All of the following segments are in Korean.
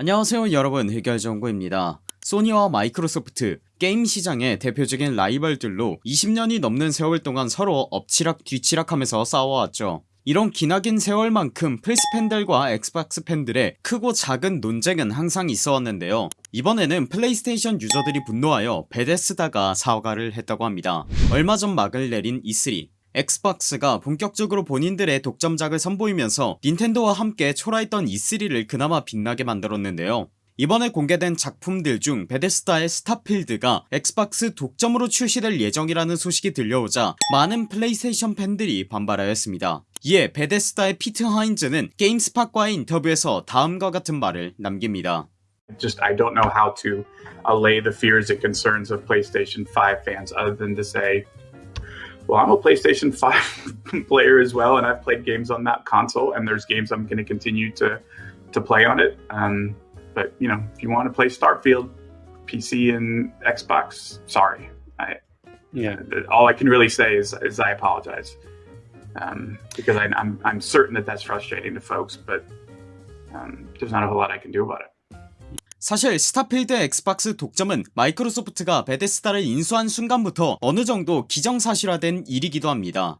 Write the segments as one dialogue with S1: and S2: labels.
S1: 안녕하세요 여러분. 해결정보입니다. 소니와 마이크로소프트 게임 시장의 대표적인 라이벌들로 20년이 넘는 세월 동안 서로 엎치락 뒤치락하면서 싸워왔죠. 이런 기나긴 세월만큼 플스 팬들과 엑스박스 팬들의 크고 작은 논쟁은 항상 있어 왔는데요. 이번에는 플레이스테이션 유저들이 분노하여 베데스다가 사과를 했다고 합니다. 얼마 전 막을 내린 E3 엑스박스가 본격적으로 본인들의 독점작을 선보이면서 닌텐도와 함께 초라했던 E3를 그나마 빛나게 만들었는데요. 이번에 공개된 작품들 중 베데스다의 스타필드가 엑스박스 독점으로 출시될 예정이라는 소식이 들려오자 많은 플레이스테이션 팬들이 반발하였습니다. 이에 베데스다의 피트 하인즈는 게임스팟과의 인터뷰에서 다음과 같은 말을 남깁니다.
S2: Just I don't know how to allay the fears and concerns of PlayStation 5 fans other than to say, well, I'm a PlayStation 5 player as well, and I've played games on that console, and there's games I'm going to continue to to play on it. Um, but you know, if you want to play Starfield, PC and Xbox, sorry. I,
S1: Yeah.
S2: all I can really say is, is I apologize um, because I, I'm I'm certain that that's frustrating to folks, but um, there's not a whole lot I can do about it.
S1: 사실 스타필드 엑스박스 독점은 마이크로소프트가 베데스다를 인수한 순간부터 어느정도 기정사실화된 일이기도 합니다.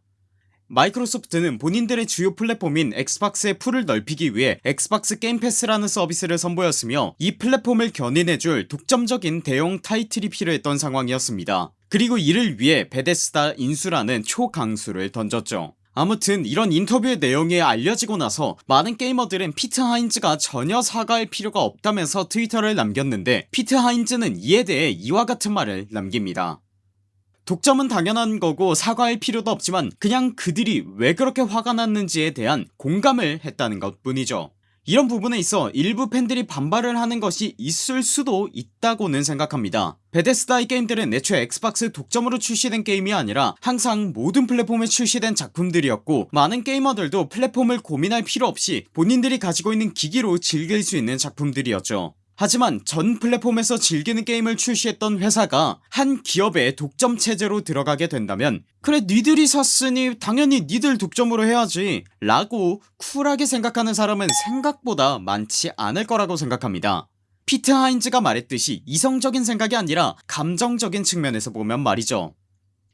S1: 마이크로소프트는 본인들의 주요 플랫폼인 엑스박스의 풀을 넓히기 위해 엑스박스 게임 패스라는 서비스를 선보였으며 이 플랫폼을 견인해줄 독점적인 대형 타이틀이 필요했던 상황이었습니다. 그리고 이를 위해 베데스다 인수라는 초강수를 던졌죠 아무튼 이런 인터뷰의 내용이 알려지고 나서 많은 게이머들은 피트 하인즈가 전혀 사과할 필요가 없다면서 트위터를 남겼는데 피트 하인즈는 이에 대해 이와 같은 말을 남깁니다. 독점은 당연한 거고 사과할 필요도 없지만 그냥 그들이 왜 그렇게 화가 났는지에 대한 공감을 했다는 것 뿐이죠 이런 부분에 있어 일부 팬들이 반발을 하는 것이 있을 수도 있다고는 생각합니다. 베데스다의 게임들은 애초에 엑스박스 독점으로 출시된 게임이 아니라 항상 모든 플랫폼에 출시된 작품들이었고 많은 게이머들도 플랫폼을 고민할 필요 없이 본인들이 가지고 있는 기기로 즐길 수 있는 작품들이었죠 하지만 전 플랫폼에서 즐기는 게임을 출시했던 회사가 한 기업의 독점 체제로 들어가게 된다면 그래 니들이 샀으니 당연히 니들 독점으로 해야지 라고 쿨하게 생각하는 사람은 생각보다 많지 않을 거라고 생각합니다. 피트 하인즈가 말했듯이 이성적인 생각이 아니라 감정적인 측면에서 보면 말이죠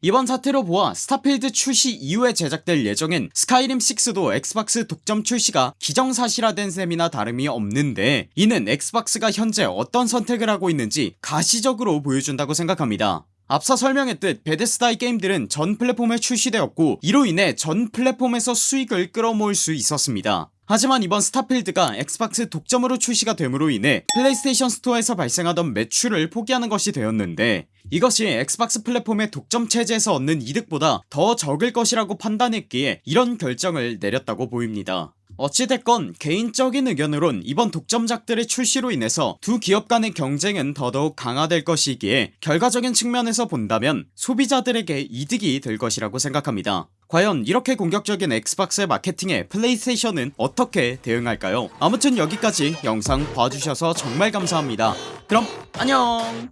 S1: 이번 사태로 보아 스타필드 출시 이후에 제작될 예정인 스카이림6도 엑스박스 독점 출시가 기정사실화된 셈이나 다름이 없는데 이는 엑스박스가 현재 어떤 선택을 하고 있는지 가시적으로 보여준다고 생각합니다. 앞서 설명했듯 베데스다의 게임들은 전 플랫폼에 출시되었고 이로 인해 전 플랫폼에서 수익을 끌어모을 수 있었습니다 하지만 이번 스타필드가 엑스박스 독점으로 출시가 됨으로 인해 플레이스테이션 스토어에서 발생하던 매출을 포기하는 것이 되었는데 이것이 엑스박스 플랫폼의 독점 체제에서 얻는 이득보다 더 적을 것이라고 판단했기에 이런 결정을 내렸다고 보입니다. 어찌됐건 개인적인 의견으론 이번 독점작들의 출시로 인해서 두 기업 간의 경쟁은 더더욱 강화될 것이기에 결과적인 측면에서 본다면 소비자들에게 이득이 될 것이라고 생각합니다 과연 이렇게 공격적인 엑스박스의 마케팅에 플레이스테이션은 어떻게 대응할까요? 아무튼 여기까지 영상 봐주셔서 정말 감사합니다. 그럼 안녕